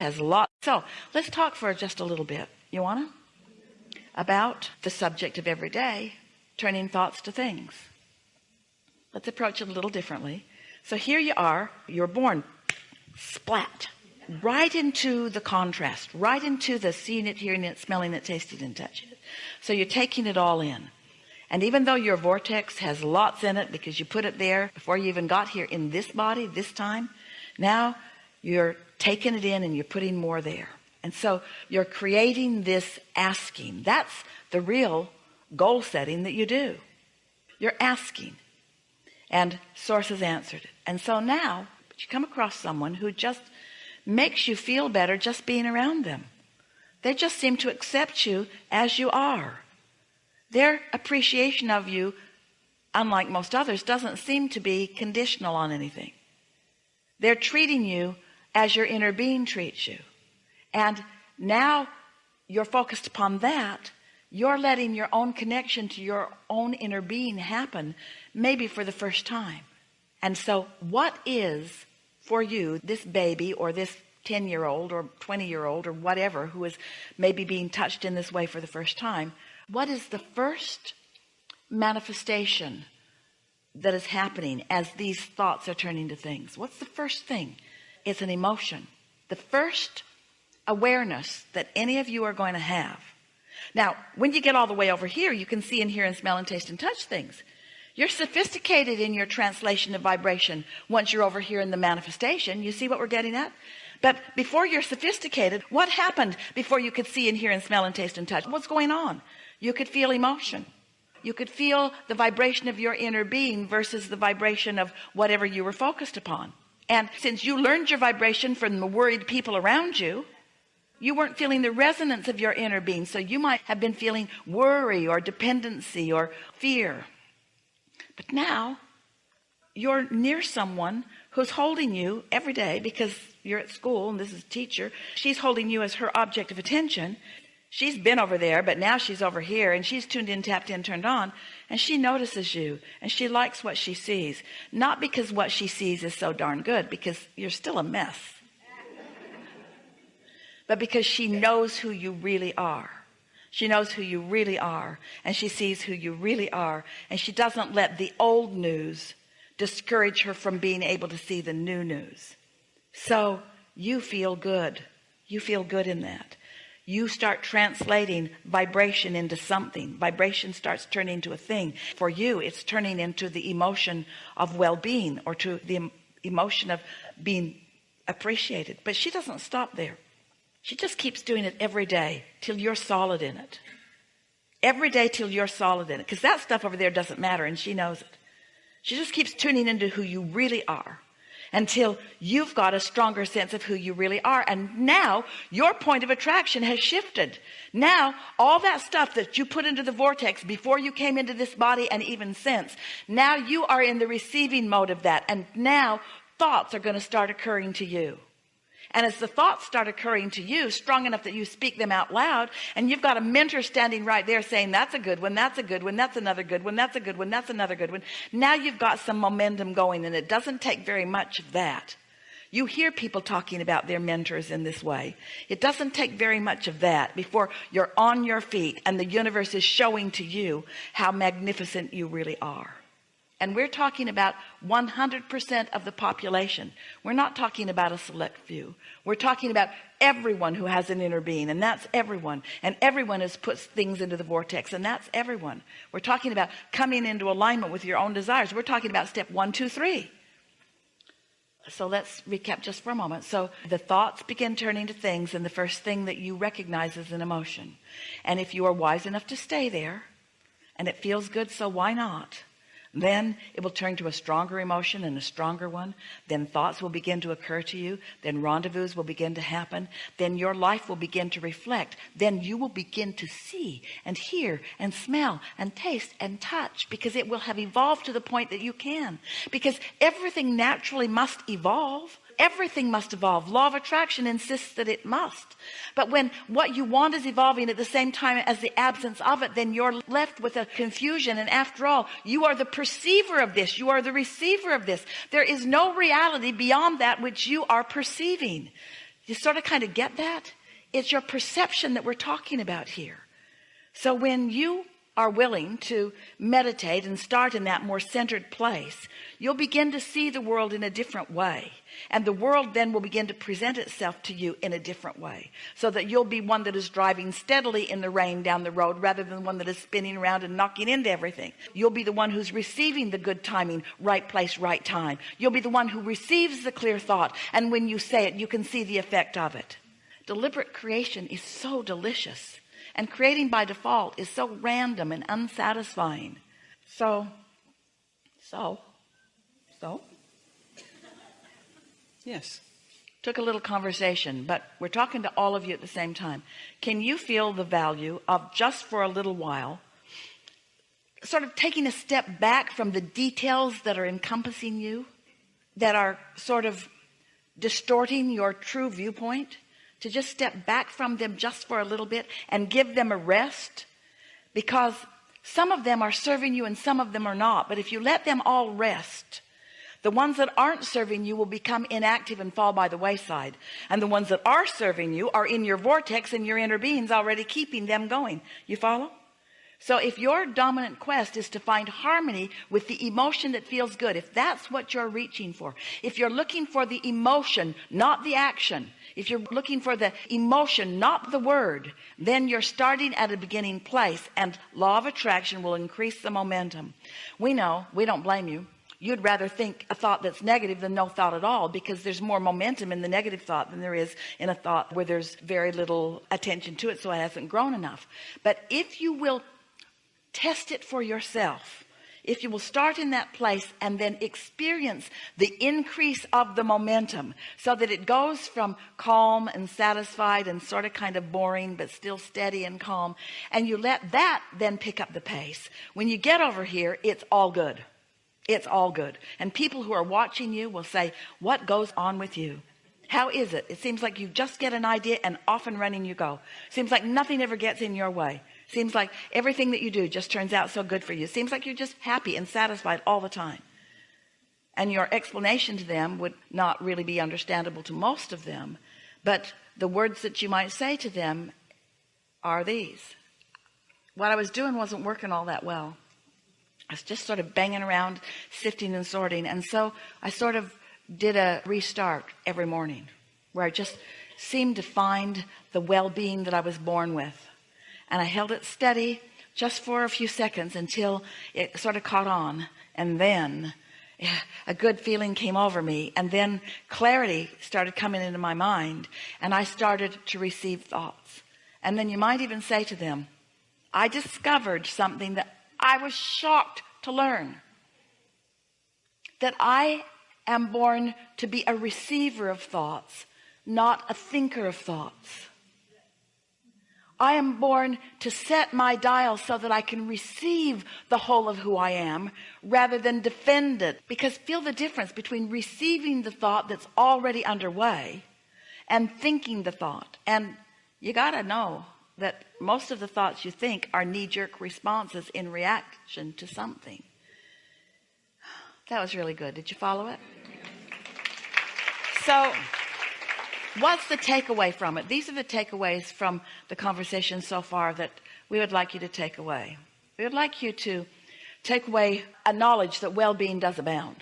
has a lot. So let's talk for just a little bit. You wanna? About the subject of every day turning thoughts to things. Let's approach it a little differently. So here you are you're born. Splat. Right into the contrast right into the seeing it hearing it smelling it tasting it, and touching it. So you're taking it all in. And even though your vortex has lots in it because you put it there before you even got here in this body this time now you're taking it in and you're putting more there. And so you're creating this asking. That's the real goal setting that you do. You're asking. And source has answered and so now you come across someone who just makes you feel better just being around them. They just seem to accept you as you are. Their appreciation of you unlike most others doesn't seem to be conditional on anything. They're treating you as your inner being treats you. And now you're focused upon that. You're letting your own connection to your own inner being happen maybe for the first time. And so what is for you this baby or this 10 year old or 20 year old or whatever who is maybe being touched in this way for the first time what is the first manifestation that is happening as these thoughts are turning to things? What's the first thing it's an emotion. The first awareness that any of you are going to have. Now when you get all the way over here you can see and hear and smell and taste and touch things. You're sophisticated in your translation of vibration once you're over here in the manifestation. You see what we're getting at? But before you're sophisticated what happened before you could see and hear and smell and taste and touch? What's going on? You could feel emotion. You could feel the vibration of your inner being versus the vibration of whatever you were focused upon and since you learned your vibration from the worried people around you you weren't feeling the resonance of your inner being. So you might have been feeling worry or dependency or fear. But now you're near someone who's holding you every day because you're at school and this is a teacher. She's holding you as her object of attention she's been over there but now she's over here and she's tuned in tapped in turned on and she notices you and she likes what she sees. Not because what she sees is so darn good because you're still a mess. But because she knows who you really are. She knows who you really are and she sees who you really are and she doesn't let the old news discourage her from being able to see the new news. So you feel good. You feel good in that you start translating vibration into something. Vibration starts turning into a thing. For you it's turning into the emotion of well-being or to the emotion of being appreciated. But she doesn't stop there. She just keeps doing it every day till you're solid in it. Every day till you're solid in it. Because that stuff over there doesn't matter and she knows it. She just keeps tuning into who you really are until you've got a stronger sense of who you really are. And now your point of attraction has shifted. Now all that stuff that you put into the vortex before you came into this body and even since now you are in the receiving mode of that. And now thoughts are going to start occurring to you and as the thoughts start occurring to you strong enough that you speak them out loud and you've got a mentor standing right there saying that's a good one that's a good one that's another good one that's a good one that's another good one. Now you've got some momentum going and it doesn't take very much of that. You hear people talking about their mentors in this way. It doesn't take very much of that before you're on your feet and the universe is showing to you how magnificent you really are and we're talking about 100% of the population. We're not talking about a select few. We're talking about everyone who has an inner being and that's everyone. And everyone has put things into the vortex and that's everyone. We're talking about coming into alignment with your own desires. We're talking about step one two three. So let's recap just for a moment. So the thoughts begin turning to things and the first thing that you recognize is an emotion. And if you are wise enough to stay there and it feels good so why not then it will turn to a stronger emotion and a stronger one. Then thoughts will begin to occur to you. Then rendezvous will begin to happen. Then your life will begin to reflect. Then you will begin to see and hear and smell and taste and touch because it will have evolved to the point that you can. Because everything naturally must evolve everything must evolve. Law of attraction insists that it must. But when what you want is evolving at the same time as the absence of it then you're left with a confusion. And after all you are the perceiver of this. You are the receiver of this. There is no reality beyond that which you are perceiving. You sort of kind of get that? It's your perception that we're talking about here. So when you are willing to meditate and start in that more centered place you'll begin to see the world in a different way. And the world then will begin to present itself to you in a different way so that you'll be one that is driving steadily in the rain down the road rather than one that is spinning around and knocking into everything. You'll be the one who's receiving the good timing right place right time. You'll be the one who receives the clear thought and when you say it you can see the effect of it. Deliberate creation is so delicious and creating by default is so random and unsatisfying. So so so. Yes. Took a little conversation but we're talking to all of you at the same time. Can you feel the value of just for a little while sort of taking a step back from the details that are encompassing you that are sort of distorting your true viewpoint to just step back from them just for a little bit and give them a rest because some of them are serving you and some of them are not. But if you let them all rest the ones that aren't serving you will become inactive and fall by the wayside. And the ones that are serving you are in your vortex and your inner beings already keeping them going. You follow so if your dominant quest is to find harmony with the emotion that feels good if that's what you're reaching for if you're looking for the emotion not the action if you're looking for the emotion not the word then you're starting at a beginning place and law of attraction will increase the momentum. We know we don't blame you. You'd rather think a thought that's negative than no thought at all because there's more momentum in the negative thought than there is in a thought where there's very little attention to it so it hasn't grown enough. But if you will test it for yourself. If you will start in that place and then experience the increase of the momentum so that it goes from calm and satisfied and sort of kind of boring but still steady and calm and you let that then pick up the pace. When you get over here it's all good. It's all good. And people who are watching you will say what goes on with you? How is it? It seems like you just get an idea and off and running you go. Seems like nothing ever gets in your way seems like everything that you do just turns out so good for you. Seems like you're just happy and satisfied all the time. And your explanation to them would not really be understandable to most of them but the words that you might say to them are these. What I was doing wasn't working all that well. I was just sort of banging around sifting and sorting. And so I sort of did a restart every morning where I just seemed to find the well-being that I was born with and I held it steady just for a few seconds until it sort of caught on and then eh, a good feeling came over me and then clarity started coming into my mind and I started to receive thoughts. And then you might even say to them I discovered something that I was shocked to learn that I am born to be a receiver of thoughts not a thinker of thoughts I am born to set my dial so that I can receive the whole of who I am rather than defend it. Because feel the difference between receiving the thought that's already underway and thinking the thought. And you got to know that most of the thoughts you think are knee-jerk responses in reaction to something. That was really good. Did you follow it? So what's the takeaway from it? These are the takeaways from the conversation so far that we would like you to take away. We would like you to take away a knowledge that well-being does abound.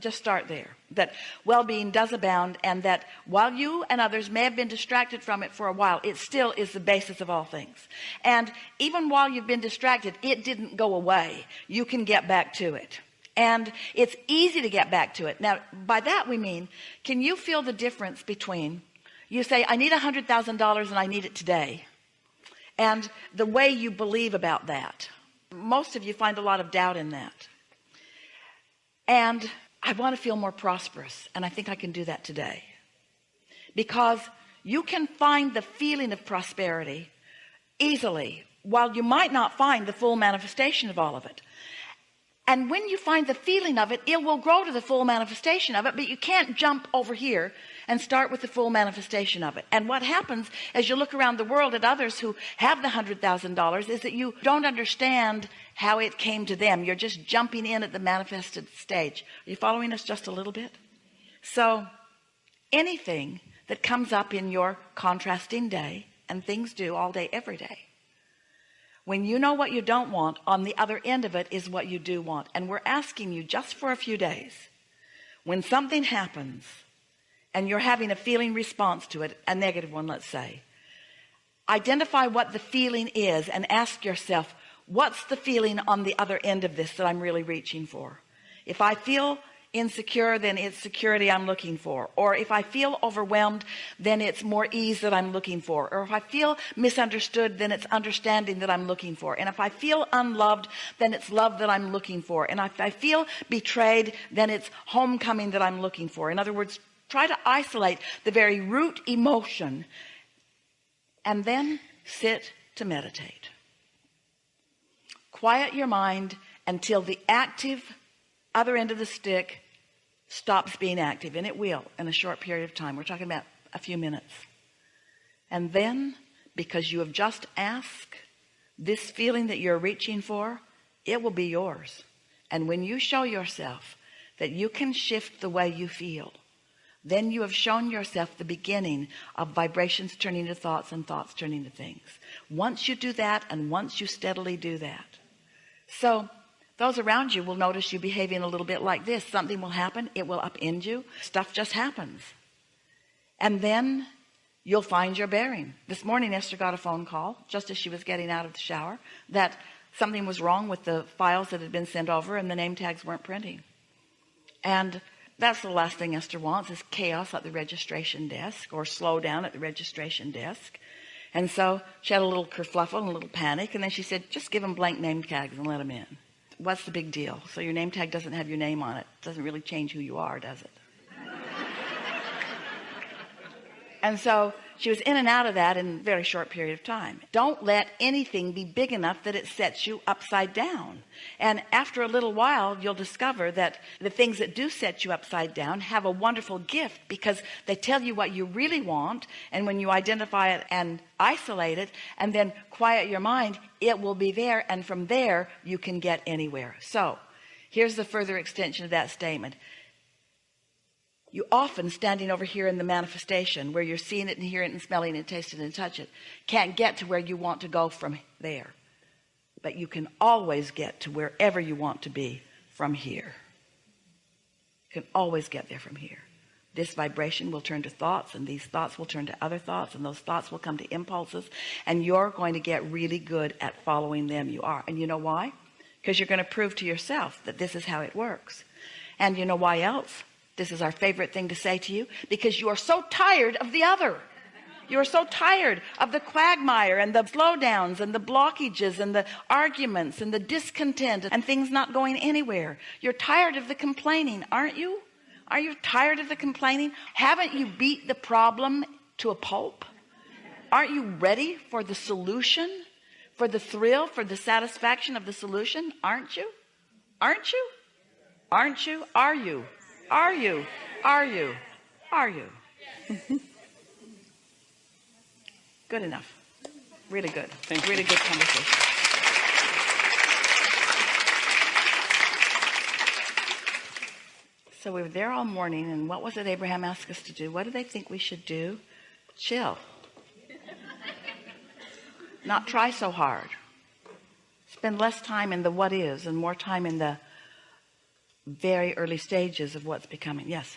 Just start there. That well-being does abound and that while you and others may have been distracted from it for a while it still is the basis of all things. And even while you've been distracted it didn't go away. You can get back to it and it's easy to get back to it. Now by that we mean can you feel the difference between you say I need a hundred thousand dollars and I need it today and the way you believe about that? Most of you find a lot of doubt in that. And I want to feel more prosperous and I think I can do that today. Because you can find the feeling of prosperity easily while you might not find the full manifestation of all of it and when you find the feeling of it it will grow to the full manifestation of it but you can't jump over here and start with the full manifestation of it. And what happens as you look around the world at others who have the hundred thousand dollars is that you don't understand how it came to them. You're just jumping in at the manifested stage. Are you following us just a little bit? So anything that comes up in your contrasting day and things do all day every day when you know what you don't want on the other end of it is what you do want. And we're asking you just for a few days when something happens and you're having a feeling response to it a negative one let's say identify what the feeling is and ask yourself what's the feeling on the other end of this that I'm really reaching for? If I feel insecure then it's security I'm looking for. Or if I feel overwhelmed then it's more ease that I'm looking for. Or if I feel misunderstood then it's understanding that I'm looking for. And if I feel unloved then it's love that I'm looking for. And if I feel betrayed then it's homecoming that I'm looking for. In other words try to isolate the very root emotion and then sit to meditate. Quiet your mind until the active other end of the stick stops being active and it will in a short period of time. We're talking about a few minutes. And then because you have just asked this feeling that you're reaching for it will be yours. And when you show yourself that you can shift the way you feel then you have shown yourself the beginning of vibrations turning to thoughts and thoughts turning to things. Once you do that and once you steadily do that. So those around you will notice you behaving a little bit like this. Something will happen. It will upend you. Stuff just happens. And then you'll find your bearing. This morning Esther got a phone call just as she was getting out of the shower that something was wrong with the files that had been sent over and the name tags weren't printing. And that's the last thing Esther wants is chaos at the registration desk or slow down at the registration desk. And so she had a little kerfluffle and a little panic and then she said just give them blank name tags and let them in what's the big deal? So your name tag doesn't have your name on it. Doesn't really change who you are does it? And so she was in and out of that in a very short period of time. Don't let anything be big enough that it sets you upside down. And after a little while you'll discover that the things that do set you upside down have a wonderful gift because they tell you what you really want and when you identify it and isolate it and then quiet your mind it will be there and from there you can get anywhere. So here's the further extension of that statement you often standing over here in the manifestation where you're seeing it and hearing it and smelling it and tasting it and touch it can't get to where you want to go from there. But you can always get to wherever you want to be from here. You can always get there from here. This vibration will turn to thoughts and these thoughts will turn to other thoughts and those thoughts will come to impulses and you're going to get really good at following them. You are. And you know why? Because you're going to prove to yourself that this is how it works. And you know why else this is our favorite thing to say to you because you are so tired of the other. You are so tired of the quagmire and the slowdowns and the blockages and the arguments and the discontent and things not going anywhere. You're tired of the complaining aren't you? Are you tired of the complaining? Haven't you beat the problem to a pulp? Aren't you ready for the solution? For the thrill for the satisfaction of the solution? Aren't you? Aren't you? Aren't you? Are you are you? Are you? Are you? good enough. Really good. Thank really good conversation. So we were there all morning and what was it Abraham asked us to do? What do they think we should do? Chill. Not try so hard. Spend less time in the what is and more time in the very early stages of what's becoming yes